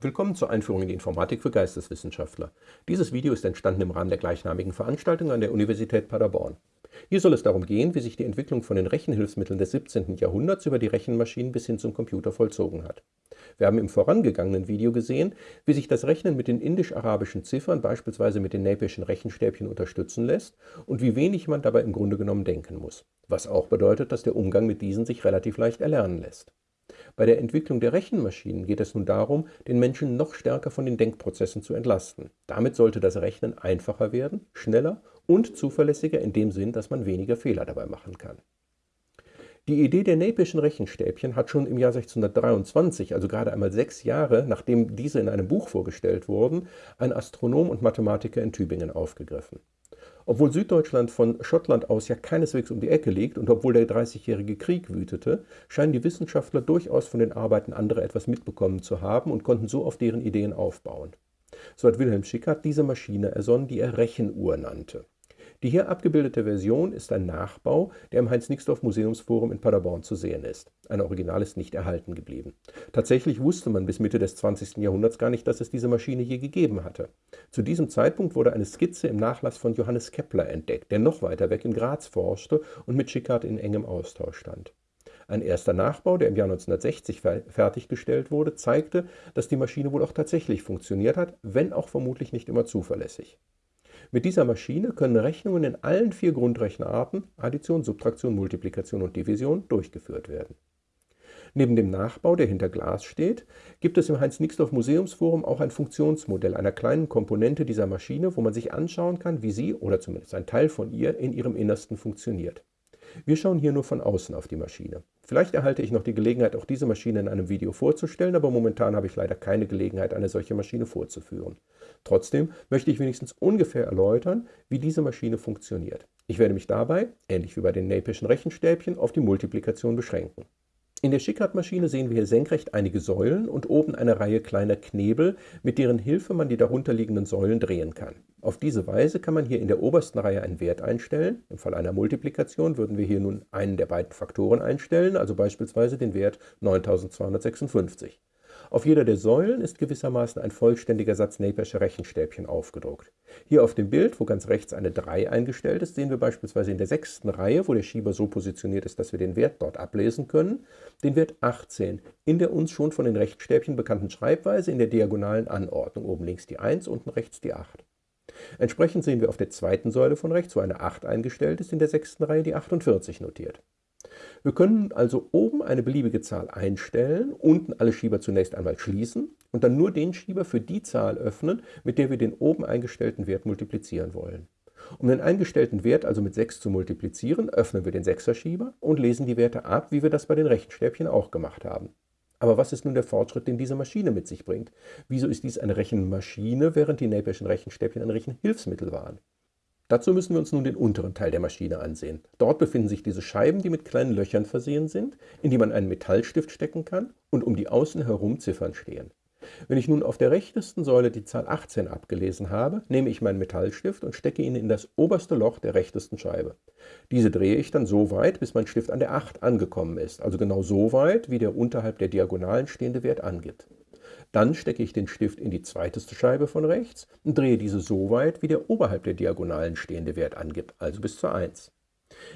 Willkommen zur Einführung in die Informatik für Geisteswissenschaftler. Dieses Video ist entstanden im Rahmen der gleichnamigen Veranstaltung an der Universität Paderborn. Hier soll es darum gehen, wie sich die Entwicklung von den Rechenhilfsmitteln des 17. Jahrhunderts über die Rechenmaschinen bis hin zum Computer vollzogen hat. Wir haben im vorangegangenen Video gesehen, wie sich das Rechnen mit den indisch-arabischen Ziffern, beispielsweise mit den Napierschen Rechenstäbchen, unterstützen lässt und wie wenig man dabei im Grunde genommen denken muss. Was auch bedeutet, dass der Umgang mit diesen sich relativ leicht erlernen lässt. Bei der Entwicklung der Rechenmaschinen geht es nun darum, den Menschen noch stärker von den Denkprozessen zu entlasten. Damit sollte das Rechnen einfacher werden, schneller und zuverlässiger in dem Sinn, dass man weniger Fehler dabei machen kann. Die Idee der Napierschen Rechenstäbchen hat schon im Jahr 1623, also gerade einmal sechs Jahre, nachdem diese in einem Buch vorgestellt wurden, ein Astronom und Mathematiker in Tübingen aufgegriffen. Obwohl Süddeutschland von Schottland aus ja keineswegs um die Ecke liegt und obwohl der Dreißigjährige Krieg wütete, scheinen die Wissenschaftler durchaus von den Arbeiten anderer etwas mitbekommen zu haben und konnten so auf deren Ideen aufbauen. So hat Wilhelm Schickard diese Maschine ersonnen, die er Rechenuhr nannte. Die hier abgebildete Version ist ein Nachbau, der im Heinz-Nixdorf-Museumsforum in Paderborn zu sehen ist. Ein Original ist nicht erhalten geblieben. Tatsächlich wusste man bis Mitte des 20. Jahrhunderts gar nicht, dass es diese Maschine je gegeben hatte. Zu diesem Zeitpunkt wurde eine Skizze im Nachlass von Johannes Kepler entdeckt, der noch weiter weg in Graz forschte und mit Schickard in engem Austausch stand. Ein erster Nachbau, der im Jahr 1960 fertiggestellt wurde, zeigte, dass die Maschine wohl auch tatsächlich funktioniert hat, wenn auch vermutlich nicht immer zuverlässig. Mit dieser Maschine können Rechnungen in allen vier Grundrechenarten Addition, Subtraktion, Multiplikation und Division durchgeführt werden. Neben dem Nachbau, der hinter Glas steht, gibt es im Heinz-Nixdorf-Museumsforum auch ein Funktionsmodell einer kleinen Komponente dieser Maschine, wo man sich anschauen kann, wie sie oder zumindest ein Teil von ihr in ihrem Innersten funktioniert. Wir schauen hier nur von außen auf die Maschine. Vielleicht erhalte ich noch die Gelegenheit, auch diese Maschine in einem Video vorzustellen, aber momentan habe ich leider keine Gelegenheit, eine solche Maschine vorzuführen. Trotzdem möchte ich wenigstens ungefähr erläutern, wie diese Maschine funktioniert. Ich werde mich dabei, ähnlich wie bei den Napierschen Rechenstäbchen, auf die Multiplikation beschränken. In der Schickard-Maschine sehen wir hier senkrecht einige Säulen und oben eine Reihe kleiner Knebel, mit deren Hilfe man die darunterliegenden Säulen drehen kann. Auf diese Weise kann man hier in der obersten Reihe einen Wert einstellen. Im Fall einer Multiplikation würden wir hier nun einen der beiden Faktoren einstellen, also beispielsweise den Wert 9256. Auf jeder der Säulen ist gewissermaßen ein vollständiger Satz Napiersche Rechenstäbchen aufgedruckt. Hier auf dem Bild, wo ganz rechts eine 3 eingestellt ist, sehen wir beispielsweise in der sechsten Reihe, wo der Schieber so positioniert ist, dass wir den Wert dort ablesen können, den Wert 18 in der uns schon von den Rechenstäbchen bekannten Schreibweise in der diagonalen Anordnung. Oben links die 1, unten rechts die 8. Entsprechend sehen wir auf der zweiten Säule von rechts, wo eine 8 eingestellt ist, in der sechsten Reihe die 48 notiert. Wir können also oben eine beliebige Zahl einstellen, unten alle Schieber zunächst einmal schließen und dann nur den Schieber für die Zahl öffnen, mit der wir den oben eingestellten Wert multiplizieren wollen. Um den eingestellten Wert also mit 6 zu multiplizieren, öffnen wir den 6er Schieber und lesen die Werte ab, wie wir das bei den Rechenstäbchen auch gemacht haben. Aber was ist nun der Fortschritt, den diese Maschine mit sich bringt? Wieso ist dies eine Rechenmaschine, während die Napierschen Rechenstäbchen ein Rechenhilfsmittel waren? Dazu müssen wir uns nun den unteren Teil der Maschine ansehen. Dort befinden sich diese Scheiben, die mit kleinen Löchern versehen sind, in die man einen Metallstift stecken kann und um die außen herum Ziffern stehen. Wenn ich nun auf der rechtesten Säule die Zahl 18 abgelesen habe, nehme ich meinen Metallstift und stecke ihn in das oberste Loch der rechtesten Scheibe. Diese drehe ich dann so weit, bis mein Stift an der 8 angekommen ist, also genau so weit, wie der unterhalb der Diagonalen stehende Wert angibt. Dann stecke ich den Stift in die zweiteste Scheibe von rechts und drehe diese so weit, wie der oberhalb der Diagonalen stehende Wert angibt, also bis zur 1.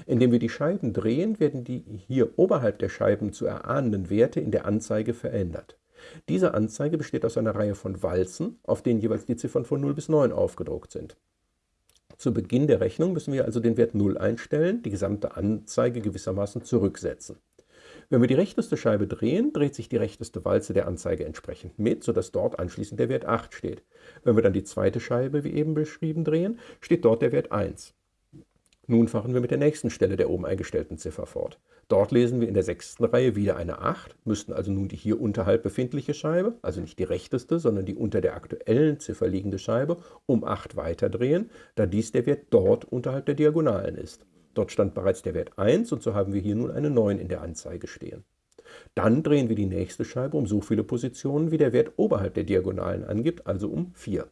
Indem wir die Scheiben drehen, werden die hier oberhalb der Scheiben zu erahnenden Werte in der Anzeige verändert. Diese Anzeige besteht aus einer Reihe von Walzen, auf denen jeweils die Ziffern von 0 bis 9 aufgedruckt sind. Zu Beginn der Rechnung müssen wir also den Wert 0 einstellen, die gesamte Anzeige gewissermaßen zurücksetzen. Wenn wir die rechteste Scheibe drehen, dreht sich die rechteste Walze der Anzeige entsprechend mit, sodass dort anschließend der Wert 8 steht. Wenn wir dann die zweite Scheibe, wie eben beschrieben, drehen, steht dort der Wert 1. Nun fahren wir mit der nächsten Stelle der oben eingestellten Ziffer fort. Dort lesen wir in der sechsten Reihe wieder eine 8, müssten also nun die hier unterhalb befindliche Scheibe, also nicht die rechteste, sondern die unter der aktuellen Ziffer liegende Scheibe, um 8 weiterdrehen, da dies der Wert dort unterhalb der Diagonalen ist. Dort stand bereits der Wert 1 und so haben wir hier nun eine 9 in der Anzeige stehen. Dann drehen wir die nächste Scheibe um so viele Positionen, wie der Wert oberhalb der Diagonalen angibt, also um 4.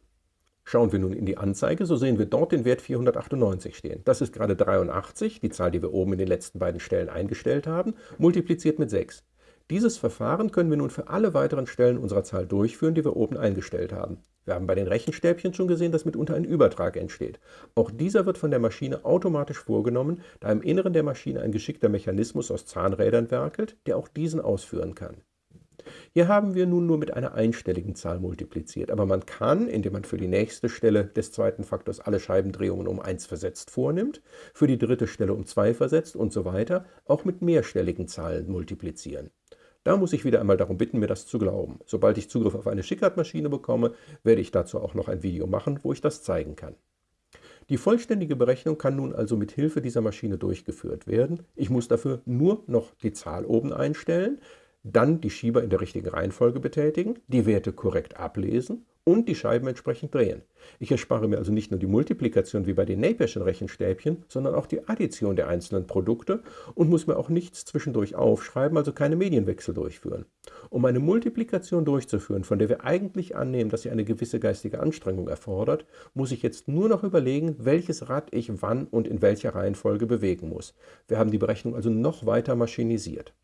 Schauen wir nun in die Anzeige, so sehen wir dort den Wert 498 stehen. Das ist gerade 83, die Zahl, die wir oben in den letzten beiden Stellen eingestellt haben, multipliziert mit 6. Dieses Verfahren können wir nun für alle weiteren Stellen unserer Zahl durchführen, die wir oben eingestellt haben. Wir haben bei den Rechenstäbchen schon gesehen, dass mitunter ein Übertrag entsteht. Auch dieser wird von der Maschine automatisch vorgenommen, da im Inneren der Maschine ein geschickter Mechanismus aus Zahnrädern werkelt, der auch diesen ausführen kann. Hier haben wir nun nur mit einer einstelligen Zahl multipliziert, aber man kann, indem man für die nächste Stelle des zweiten Faktors alle Scheibendrehungen um 1 versetzt vornimmt, für die dritte Stelle um 2 versetzt und so weiter, auch mit mehrstelligen Zahlen multiplizieren. Da muss ich wieder einmal darum bitten, mir das zu glauben. Sobald ich Zugriff auf eine Schickard-Maschine bekomme, werde ich dazu auch noch ein Video machen, wo ich das zeigen kann. Die vollständige Berechnung kann nun also mit Hilfe dieser Maschine durchgeführt werden. Ich muss dafür nur noch die Zahl oben einstellen, dann die Schieber in der richtigen Reihenfolge betätigen, die Werte korrekt ablesen und die Scheiben entsprechend drehen. Ich erspare mir also nicht nur die Multiplikation wie bei den Napierschen Rechenstäbchen, sondern auch die Addition der einzelnen Produkte und muss mir auch nichts zwischendurch aufschreiben, also keine Medienwechsel durchführen. Um eine Multiplikation durchzuführen, von der wir eigentlich annehmen, dass sie eine gewisse geistige Anstrengung erfordert, muss ich jetzt nur noch überlegen, welches Rad ich wann und in welcher Reihenfolge bewegen muss. Wir haben die Berechnung also noch weiter maschinisiert.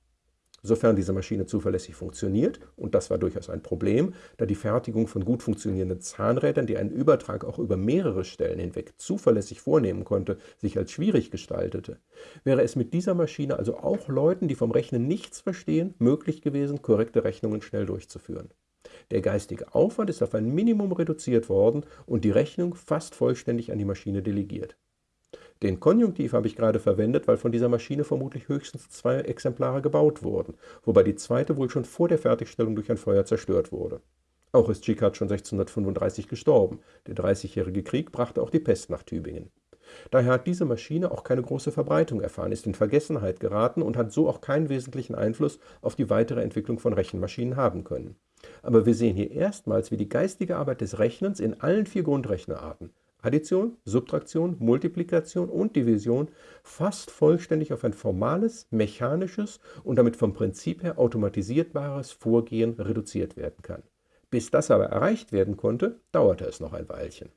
Sofern diese Maschine zuverlässig funktioniert, und das war durchaus ein Problem, da die Fertigung von gut funktionierenden Zahnrädern, die einen Übertrag auch über mehrere Stellen hinweg zuverlässig vornehmen konnte, sich als schwierig gestaltete, wäre es mit dieser Maschine also auch Leuten, die vom Rechnen nichts verstehen, möglich gewesen, korrekte Rechnungen schnell durchzuführen. Der geistige Aufwand ist auf ein Minimum reduziert worden und die Rechnung fast vollständig an die Maschine delegiert. Den Konjunktiv habe ich gerade verwendet, weil von dieser Maschine vermutlich höchstens zwei Exemplare gebaut wurden, wobei die zweite wohl schon vor der Fertigstellung durch ein Feuer zerstört wurde. Auch ist Schickard schon 1635 gestorben. Der Dreißigjährige Krieg brachte auch die Pest nach Tübingen. Daher hat diese Maschine auch keine große Verbreitung erfahren, ist in Vergessenheit geraten und hat so auch keinen wesentlichen Einfluss auf die weitere Entwicklung von Rechenmaschinen haben können. Aber wir sehen hier erstmals, wie die geistige Arbeit des Rechnens in allen vier Grundrechnerarten Addition, Subtraktion, Multiplikation und Division fast vollständig auf ein formales, mechanisches und damit vom Prinzip her automatisierbares Vorgehen reduziert werden kann. Bis das aber erreicht werden konnte, dauerte es noch ein Weilchen.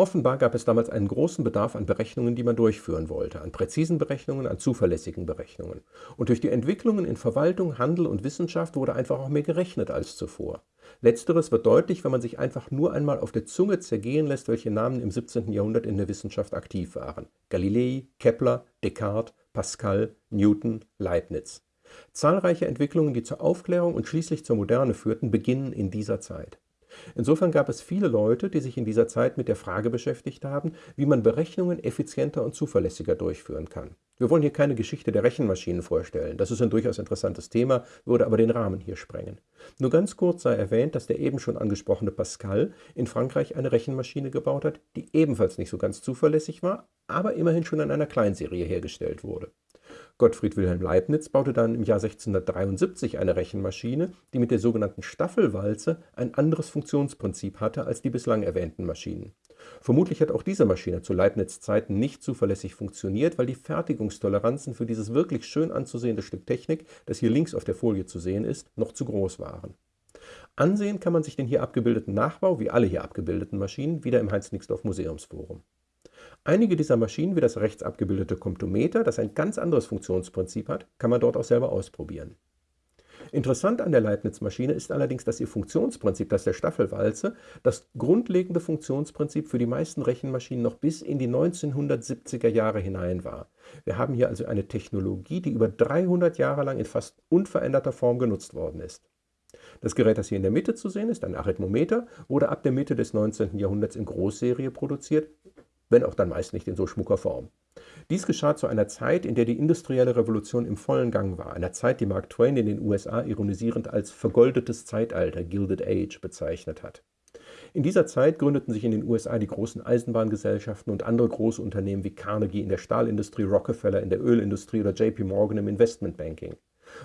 Offenbar gab es damals einen großen Bedarf an Berechnungen, die man durchführen wollte, an präzisen Berechnungen, an zuverlässigen Berechnungen. Und durch die Entwicklungen in Verwaltung, Handel und Wissenschaft wurde einfach auch mehr gerechnet als zuvor. Letzteres wird deutlich, wenn man sich einfach nur einmal auf der Zunge zergehen lässt, welche Namen im 17. Jahrhundert in der Wissenschaft aktiv waren. Galilei, Kepler, Descartes, Pascal, Newton, Leibniz. Zahlreiche Entwicklungen, die zur Aufklärung und schließlich zur Moderne führten, beginnen in dieser Zeit. Insofern gab es viele Leute, die sich in dieser Zeit mit der Frage beschäftigt haben, wie man Berechnungen effizienter und zuverlässiger durchführen kann. Wir wollen hier keine Geschichte der Rechenmaschinen vorstellen. Das ist ein durchaus interessantes Thema, würde aber den Rahmen hier sprengen. Nur ganz kurz sei erwähnt, dass der eben schon angesprochene Pascal in Frankreich eine Rechenmaschine gebaut hat, die ebenfalls nicht so ganz zuverlässig war, aber immerhin schon in einer Kleinserie hergestellt wurde. Gottfried Wilhelm Leibniz baute dann im Jahr 1673 eine Rechenmaschine, die mit der sogenannten Staffelwalze ein anderes Funktionsprinzip hatte als die bislang erwähnten Maschinen. Vermutlich hat auch diese Maschine zu Leibniz Zeiten nicht zuverlässig funktioniert, weil die Fertigungstoleranzen für dieses wirklich schön anzusehende Stück Technik, das hier links auf der Folie zu sehen ist, noch zu groß waren. Ansehen kann man sich den hier abgebildeten Nachbau, wie alle hier abgebildeten Maschinen, wieder im Heinz-Nixdorf Museumsforum. Einige dieser Maschinen, wie das rechts abgebildete Komptometer, das ein ganz anderes Funktionsprinzip hat, kann man dort auch selber ausprobieren. Interessant an der Leibniz-Maschine ist allerdings, dass ihr Funktionsprinzip, das der Staffelwalze, das grundlegende Funktionsprinzip für die meisten Rechenmaschinen noch bis in die 1970er Jahre hinein war. Wir haben hier also eine Technologie, die über 300 Jahre lang in fast unveränderter Form genutzt worden ist. Das Gerät, das hier in der Mitte zu sehen ist, ein Arithmometer, wurde ab der Mitte des 19. Jahrhunderts in Großserie produziert wenn auch dann meist nicht in so schmucker Form. Dies geschah zu einer Zeit, in der die industrielle Revolution im vollen Gang war, einer Zeit, die Mark Twain in den USA ironisierend als vergoldetes Zeitalter, Gilded Age, bezeichnet hat. In dieser Zeit gründeten sich in den USA die großen Eisenbahngesellschaften und andere große Unternehmen wie Carnegie in der Stahlindustrie, Rockefeller in der Ölindustrie oder JP Morgan im Investmentbanking.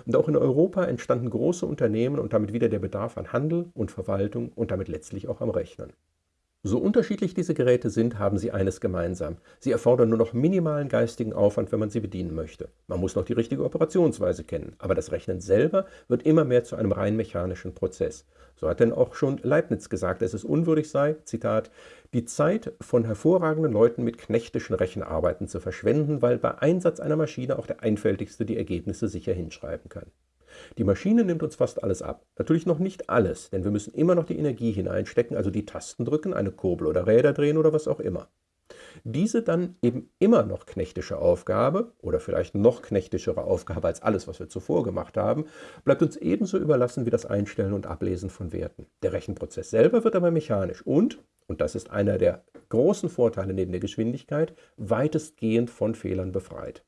Und auch in Europa entstanden große Unternehmen und damit wieder der Bedarf an Handel und Verwaltung und damit letztlich auch am Rechnen. So unterschiedlich diese Geräte sind, haben sie eines gemeinsam. Sie erfordern nur noch minimalen geistigen Aufwand, wenn man sie bedienen möchte. Man muss noch die richtige Operationsweise kennen, aber das Rechnen selber wird immer mehr zu einem rein mechanischen Prozess. So hat denn auch schon Leibniz gesagt, dass es unwürdig sei, Zitat, die Zeit von hervorragenden Leuten mit knechtischen Rechenarbeiten zu verschwenden, weil bei Einsatz einer Maschine auch der Einfältigste die Ergebnisse sicher hinschreiben kann. Die Maschine nimmt uns fast alles ab. Natürlich noch nicht alles, denn wir müssen immer noch die Energie hineinstecken, also die Tasten drücken, eine Kurbel oder Räder drehen oder was auch immer. Diese dann eben immer noch knechtische Aufgabe oder vielleicht noch knechtischere Aufgabe als alles, was wir zuvor gemacht haben, bleibt uns ebenso überlassen wie das Einstellen und Ablesen von Werten. Der Rechenprozess selber wird aber mechanisch und, und das ist einer der großen Vorteile neben der Geschwindigkeit, weitestgehend von Fehlern befreit.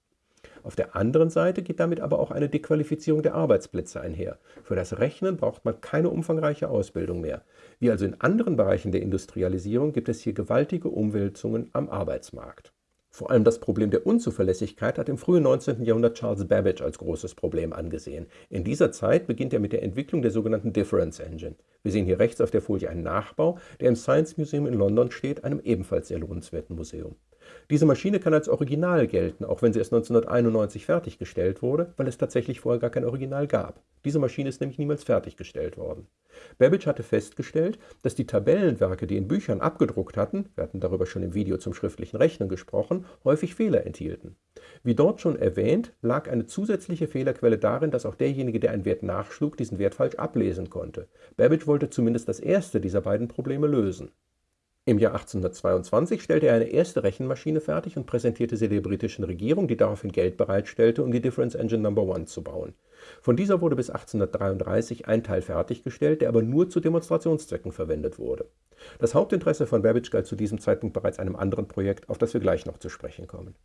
Auf der anderen Seite geht damit aber auch eine Dequalifizierung der Arbeitsplätze einher. Für das Rechnen braucht man keine umfangreiche Ausbildung mehr. Wie also in anderen Bereichen der Industrialisierung gibt es hier gewaltige Umwälzungen am Arbeitsmarkt. Vor allem das Problem der Unzuverlässigkeit hat im frühen 19. Jahrhundert Charles Babbage als großes Problem angesehen. In dieser Zeit beginnt er mit der Entwicklung der sogenannten Difference Engine. Wir sehen hier rechts auf der Folie einen Nachbau, der im Science Museum in London steht, einem ebenfalls sehr lohnenswerten Museum. Diese Maschine kann als Original gelten, auch wenn sie erst 1991 fertiggestellt wurde, weil es tatsächlich vorher gar kein Original gab. Diese Maschine ist nämlich niemals fertiggestellt worden. Babbage hatte festgestellt, dass die Tabellenwerke, die in Büchern abgedruckt hatten, wir hatten darüber schon im Video zum schriftlichen Rechnen gesprochen, häufig Fehler enthielten. Wie dort schon erwähnt, lag eine zusätzliche Fehlerquelle darin, dass auch derjenige, der einen Wert nachschlug, diesen Wert falsch ablesen konnte. Babbage wollte zumindest das erste dieser beiden Probleme lösen. Im Jahr 1822 stellte er eine erste Rechenmaschine fertig und präsentierte sie der britischen Regierung, die daraufhin Geld bereitstellte, um die Difference Engine No. 1 zu bauen. Von dieser wurde bis 1833 ein Teil fertiggestellt, der aber nur zu Demonstrationszwecken verwendet wurde. Das Hauptinteresse von Babbage galt zu diesem Zeitpunkt bereits einem anderen Projekt, auf das wir gleich noch zu sprechen kommen.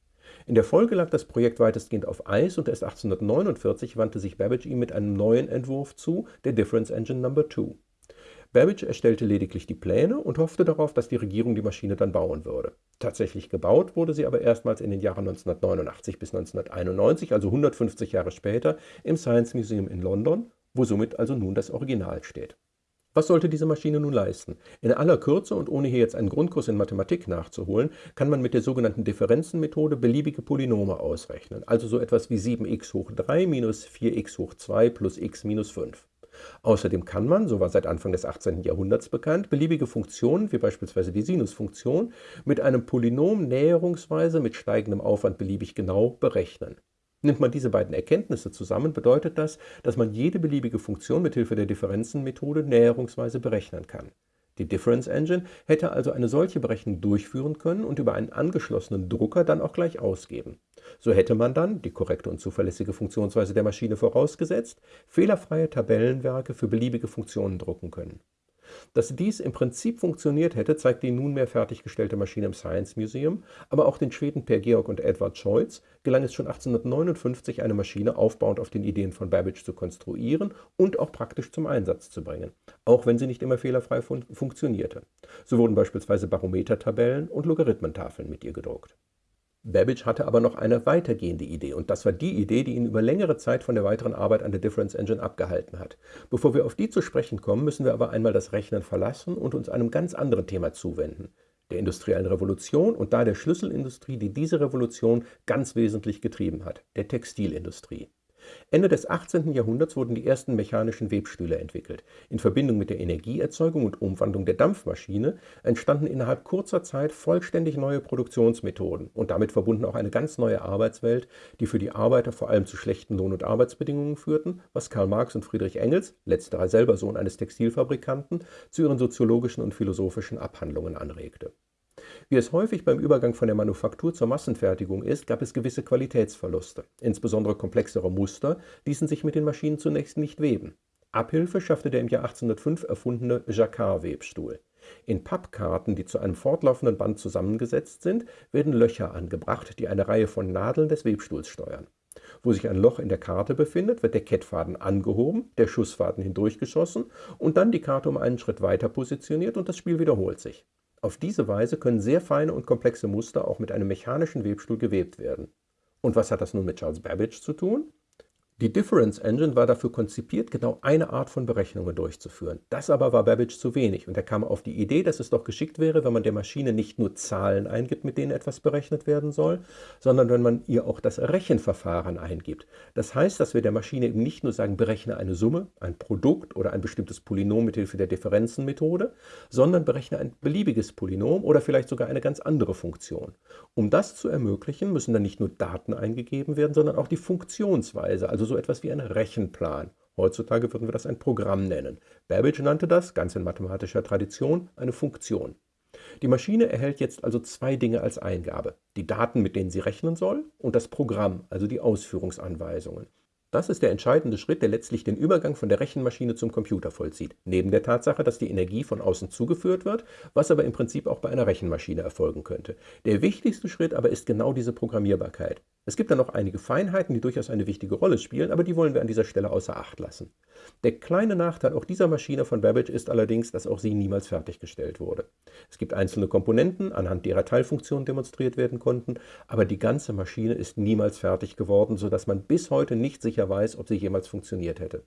In der Folge lag das Projekt weitestgehend auf Eis und erst 1849 wandte sich Babbage ihm mit einem neuen Entwurf zu, der Difference Engine No. 2. Babbage erstellte lediglich die Pläne und hoffte darauf, dass die Regierung die Maschine dann bauen würde. Tatsächlich gebaut wurde sie aber erstmals in den Jahren 1989 bis 1991, also 150 Jahre später, im Science Museum in London, wo somit also nun das Original steht. Was sollte diese Maschine nun leisten? In aller Kürze und ohne hier jetzt einen Grundkurs in Mathematik nachzuholen, kann man mit der sogenannten Differenzenmethode beliebige Polynome ausrechnen, also so etwas wie 7x hoch 3 minus 4x hoch 2 plus x minus 5. Außerdem kann man, so war seit Anfang des 18. Jahrhunderts bekannt, beliebige Funktionen, wie beispielsweise die Sinusfunktion, mit einem Polynom näherungsweise mit steigendem Aufwand beliebig genau berechnen. Nimmt man diese beiden Erkenntnisse zusammen, bedeutet das, dass man jede beliebige Funktion mithilfe der Differenzenmethode näherungsweise berechnen kann. Die Difference Engine hätte also eine solche Berechnung durchführen können und über einen angeschlossenen Drucker dann auch gleich ausgeben. So hätte man dann, die korrekte und zuverlässige Funktionsweise der Maschine vorausgesetzt, fehlerfreie Tabellenwerke für beliebige Funktionen drucken können. Dass dies im Prinzip funktioniert hätte, zeigt die nunmehr fertiggestellte Maschine im Science Museum, aber auch den Schweden Per Georg und Edward Scholz gelang es schon 1859, eine Maschine aufbauend auf den Ideen von Babbage zu konstruieren und auch praktisch zum Einsatz zu bringen, auch wenn sie nicht immer fehlerfrei fun funktionierte. So wurden beispielsweise Barometertabellen und Logarithmentafeln mit ihr gedruckt. Babbage hatte aber noch eine weitergehende Idee und das war die Idee, die ihn über längere Zeit von der weiteren Arbeit an der Difference Engine abgehalten hat. Bevor wir auf die zu sprechen kommen, müssen wir aber einmal das Rechnen verlassen und uns einem ganz anderen Thema zuwenden, der industriellen Revolution und da der Schlüsselindustrie, die diese Revolution ganz wesentlich getrieben hat, der Textilindustrie. Ende des 18. Jahrhunderts wurden die ersten mechanischen Webstühle entwickelt. In Verbindung mit der Energieerzeugung und Umwandlung der Dampfmaschine entstanden innerhalb kurzer Zeit vollständig neue Produktionsmethoden und damit verbunden auch eine ganz neue Arbeitswelt, die für die Arbeiter vor allem zu schlechten Lohn- und Arbeitsbedingungen führten, was Karl Marx und Friedrich Engels, letzterer selber Sohn eines Textilfabrikanten, zu ihren soziologischen und philosophischen Abhandlungen anregte. Wie es häufig beim Übergang von der Manufaktur zur Massenfertigung ist, gab es gewisse Qualitätsverluste. Insbesondere komplexere Muster ließen sich mit den Maschinen zunächst nicht weben. Abhilfe schaffte der im Jahr 1805 erfundene Jacquard-Webstuhl. In Pappkarten, die zu einem fortlaufenden Band zusammengesetzt sind, werden Löcher angebracht, die eine Reihe von Nadeln des Webstuhls steuern. Wo sich ein Loch in der Karte befindet, wird der Kettfaden angehoben, der Schussfaden hindurchgeschossen und dann die Karte um einen Schritt weiter positioniert und das Spiel wiederholt sich. Auf diese Weise können sehr feine und komplexe Muster auch mit einem mechanischen Webstuhl gewebt werden. Und was hat das nun mit Charles Babbage zu tun? Die Difference Engine war dafür konzipiert, genau eine Art von Berechnungen durchzuführen. Das aber war Babbage zu wenig und er kam auf die Idee, dass es doch geschickt wäre, wenn man der Maschine nicht nur Zahlen eingibt, mit denen etwas berechnet werden soll, sondern wenn man ihr auch das Rechenverfahren eingibt. Das heißt, dass wir der Maschine eben nicht nur sagen, berechne eine Summe, ein Produkt oder ein bestimmtes Polynom mit Hilfe der Differenzenmethode, sondern berechne ein beliebiges Polynom oder vielleicht sogar eine ganz andere Funktion. Um das zu ermöglichen, müssen dann nicht nur Daten eingegeben werden, sondern auch die Funktionsweise, also also so etwas wie ein Rechenplan. Heutzutage würden wir das ein Programm nennen. Babbage nannte das, ganz in mathematischer Tradition, eine Funktion. Die Maschine erhält jetzt also zwei Dinge als Eingabe. Die Daten, mit denen sie rechnen soll, und das Programm, also die Ausführungsanweisungen. Das ist der entscheidende Schritt, der letztlich den Übergang von der Rechenmaschine zum Computer vollzieht. Neben der Tatsache, dass die Energie von außen zugeführt wird, was aber im Prinzip auch bei einer Rechenmaschine erfolgen könnte. Der wichtigste Schritt aber ist genau diese Programmierbarkeit. Es gibt dann noch einige Feinheiten, die durchaus eine wichtige Rolle spielen, aber die wollen wir an dieser Stelle außer Acht lassen. Der kleine Nachteil auch dieser Maschine von Babbage ist allerdings, dass auch sie niemals fertiggestellt wurde. Es gibt einzelne Komponenten, anhand derer Teilfunktionen demonstriert werden konnten, aber die ganze Maschine ist niemals fertig geworden, sodass man bis heute nicht sicher weiß, ob sie jemals funktioniert hätte.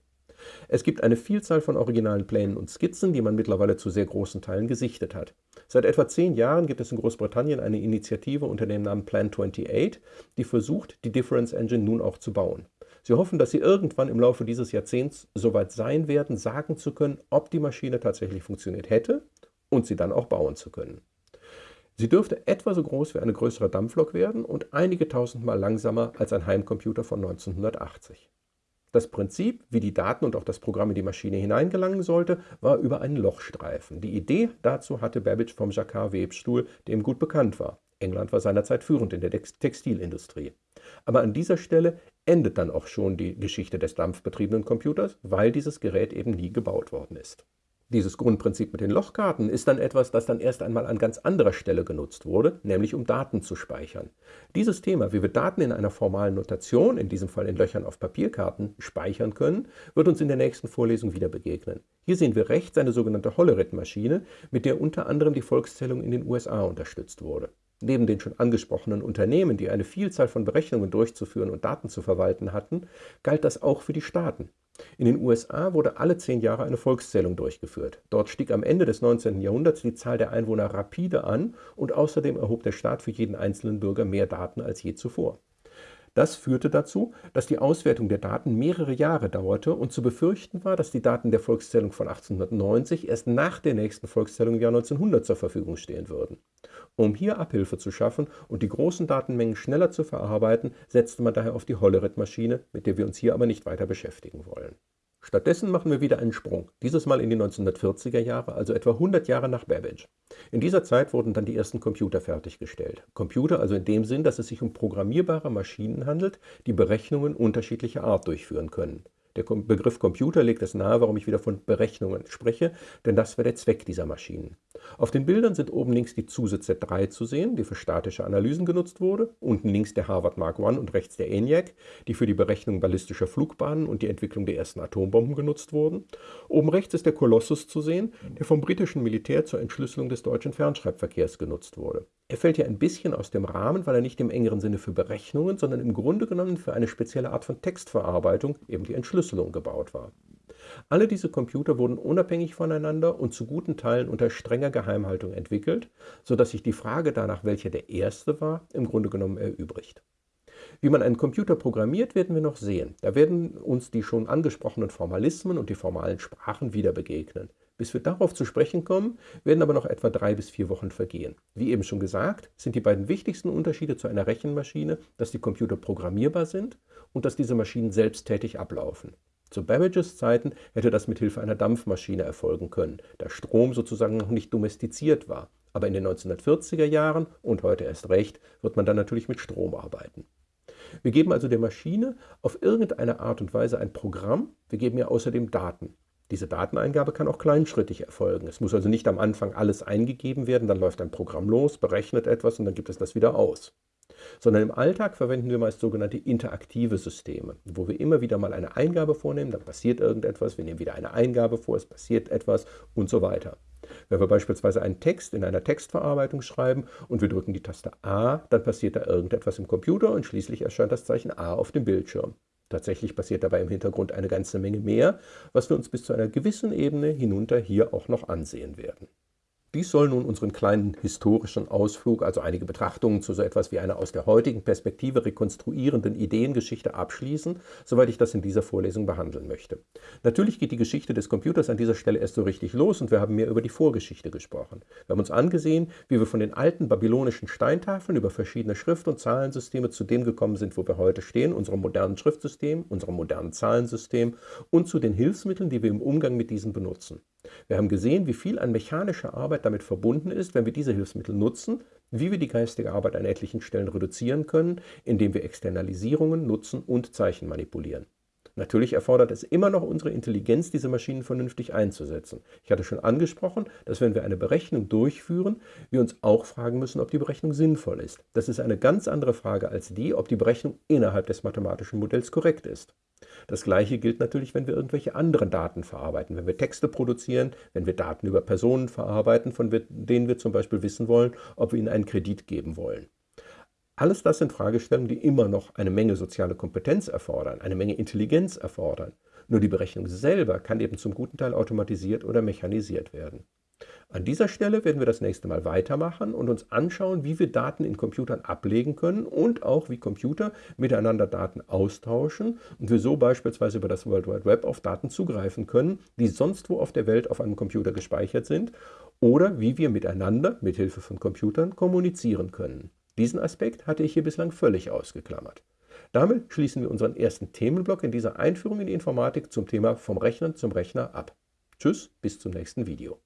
Es gibt eine Vielzahl von originalen Plänen und Skizzen, die man mittlerweile zu sehr großen Teilen gesichtet hat. Seit etwa zehn Jahren gibt es in Großbritannien eine Initiative unter dem Namen Plan 28, die versucht, die Difference Engine nun auch zu bauen. Sie hoffen, dass sie irgendwann im Laufe dieses Jahrzehnts soweit sein werden, sagen zu können, ob die Maschine tatsächlich funktioniert hätte und sie dann auch bauen zu können. Sie dürfte etwa so groß wie eine größere Dampflok werden und einige tausendmal langsamer als ein Heimcomputer von 1980. Das Prinzip, wie die Daten und auch das Programm in die Maschine hineingelangen sollte, war über einen Lochstreifen. Die Idee dazu hatte Babbage vom Jacquard-Webstuhl, der ihm gut bekannt war. England war seinerzeit führend in der Textilindustrie. Aber an dieser Stelle endet dann auch schon die Geschichte des dampfbetriebenen Computers, weil dieses Gerät eben nie gebaut worden ist. Dieses Grundprinzip mit den Lochkarten ist dann etwas, das dann erst einmal an ganz anderer Stelle genutzt wurde, nämlich um Daten zu speichern. Dieses Thema, wie wir Daten in einer formalen Notation, in diesem Fall in Löchern auf Papierkarten, speichern können, wird uns in der nächsten Vorlesung wieder begegnen. Hier sehen wir rechts eine sogenannte Hollerith-Maschine, mit der unter anderem die Volkszählung in den USA unterstützt wurde. Neben den schon angesprochenen Unternehmen, die eine Vielzahl von Berechnungen durchzuführen und Daten zu verwalten hatten, galt das auch für die Staaten. In den USA wurde alle zehn Jahre eine Volkszählung durchgeführt. Dort stieg am Ende des 19. Jahrhunderts die Zahl der Einwohner rapide an und außerdem erhob der Staat für jeden einzelnen Bürger mehr Daten als je zuvor. Das führte dazu, dass die Auswertung der Daten mehrere Jahre dauerte und zu befürchten war, dass die Daten der Volkszählung von 1890 erst nach der nächsten Volkszählung im Jahr 1900 zur Verfügung stehen würden. Um hier Abhilfe zu schaffen und die großen Datenmengen schneller zu verarbeiten, setzte man daher auf die Hollerith-Maschine, mit der wir uns hier aber nicht weiter beschäftigen wollen. Stattdessen machen wir wieder einen Sprung, dieses Mal in die 1940er Jahre, also etwa 100 Jahre nach Babbage. In dieser Zeit wurden dann die ersten Computer fertiggestellt. Computer also in dem Sinn, dass es sich um programmierbare Maschinen handelt, die Berechnungen unterschiedlicher Art durchführen können. Der Begriff Computer legt es nahe, warum ich wieder von Berechnungen spreche, denn das wäre der Zweck dieser Maschinen. Auf den Bildern sind oben links die ZUSE Z3 zu sehen, die für statische Analysen genutzt wurde, unten links der Harvard Mark I und rechts der ENIAC, die für die Berechnung ballistischer Flugbahnen und die Entwicklung der ersten Atombomben genutzt wurden. Oben rechts ist der Colossus zu sehen, der vom britischen Militär zur Entschlüsselung des deutschen Fernschreibverkehrs genutzt wurde. Er fällt hier ein bisschen aus dem Rahmen, weil er nicht im engeren Sinne für Berechnungen, sondern im Grunde genommen für eine spezielle Art von Textverarbeitung, eben die Entschlüsselung, gebaut war. Alle diese Computer wurden unabhängig voneinander und zu guten Teilen unter strenger Geheimhaltung entwickelt, sodass sich die Frage danach, welcher der erste war, im Grunde genommen erübrigt. Wie man einen Computer programmiert, werden wir noch sehen. Da werden uns die schon angesprochenen Formalismen und die formalen Sprachen wieder begegnen. Bis wir darauf zu sprechen kommen, werden aber noch etwa drei bis vier Wochen vergehen. Wie eben schon gesagt, sind die beiden wichtigsten Unterschiede zu einer Rechenmaschine, dass die Computer programmierbar sind und dass diese Maschinen selbsttätig ablaufen. Zu Babbages Zeiten hätte das mit Hilfe einer Dampfmaschine erfolgen können, da Strom sozusagen noch nicht domestiziert war. Aber in den 1940er Jahren und heute erst recht wird man dann natürlich mit Strom arbeiten. Wir geben also der Maschine auf irgendeine Art und Weise ein Programm, wir geben ihr außerdem Daten. Diese Dateneingabe kann auch kleinschrittig erfolgen. Es muss also nicht am Anfang alles eingegeben werden, dann läuft ein Programm los, berechnet etwas und dann gibt es das wieder aus. Sondern im Alltag verwenden wir meist sogenannte interaktive Systeme, wo wir immer wieder mal eine Eingabe vornehmen, dann passiert irgendetwas, wir nehmen wieder eine Eingabe vor, es passiert etwas und so weiter. Wenn wir beispielsweise einen Text in einer Textverarbeitung schreiben und wir drücken die Taste A, dann passiert da irgendetwas im Computer und schließlich erscheint das Zeichen A auf dem Bildschirm. Tatsächlich passiert dabei im Hintergrund eine ganze Menge mehr, was wir uns bis zu einer gewissen Ebene hinunter hier auch noch ansehen werden. Dies soll nun unseren kleinen historischen Ausflug, also einige Betrachtungen zu so etwas wie einer aus der heutigen Perspektive rekonstruierenden Ideengeschichte abschließen, soweit ich das in dieser Vorlesung behandeln möchte. Natürlich geht die Geschichte des Computers an dieser Stelle erst so richtig los und wir haben mehr über die Vorgeschichte gesprochen. Wir haben uns angesehen, wie wir von den alten babylonischen Steintafeln über verschiedene Schrift- und Zahlensysteme zu dem gekommen sind, wo wir heute stehen, unserem modernen Schriftsystem, unserem modernen Zahlensystem und zu den Hilfsmitteln, die wir im Umgang mit diesen benutzen. Wir haben gesehen, wie viel an mechanischer Arbeit damit verbunden ist, wenn wir diese Hilfsmittel nutzen, wie wir die geistige Arbeit an etlichen Stellen reduzieren können, indem wir Externalisierungen nutzen und Zeichen manipulieren. Natürlich erfordert es immer noch unsere Intelligenz, diese Maschinen vernünftig einzusetzen. Ich hatte schon angesprochen, dass wenn wir eine Berechnung durchführen, wir uns auch fragen müssen, ob die Berechnung sinnvoll ist. Das ist eine ganz andere Frage als die, ob die Berechnung innerhalb des mathematischen Modells korrekt ist. Das gleiche gilt natürlich, wenn wir irgendwelche anderen Daten verarbeiten, wenn wir Texte produzieren, wenn wir Daten über Personen verarbeiten, von denen wir zum Beispiel wissen wollen, ob wir ihnen einen Kredit geben wollen. Alles das sind Fragestellungen, die immer noch eine Menge soziale Kompetenz erfordern, eine Menge Intelligenz erfordern. Nur die Berechnung selber kann eben zum guten Teil automatisiert oder mechanisiert werden. An dieser Stelle werden wir das nächste Mal weitermachen und uns anschauen, wie wir Daten in Computern ablegen können und auch wie Computer miteinander Daten austauschen und wir so beispielsweise über das World Wide Web auf Daten zugreifen können, die sonst wo auf der Welt auf einem Computer gespeichert sind oder wie wir miteinander mit Hilfe von Computern kommunizieren können. Diesen Aspekt hatte ich hier bislang völlig ausgeklammert. Damit schließen wir unseren ersten Themenblock in dieser Einführung in die Informatik zum Thema vom Rechner zum Rechner ab. Tschüss, bis zum nächsten Video.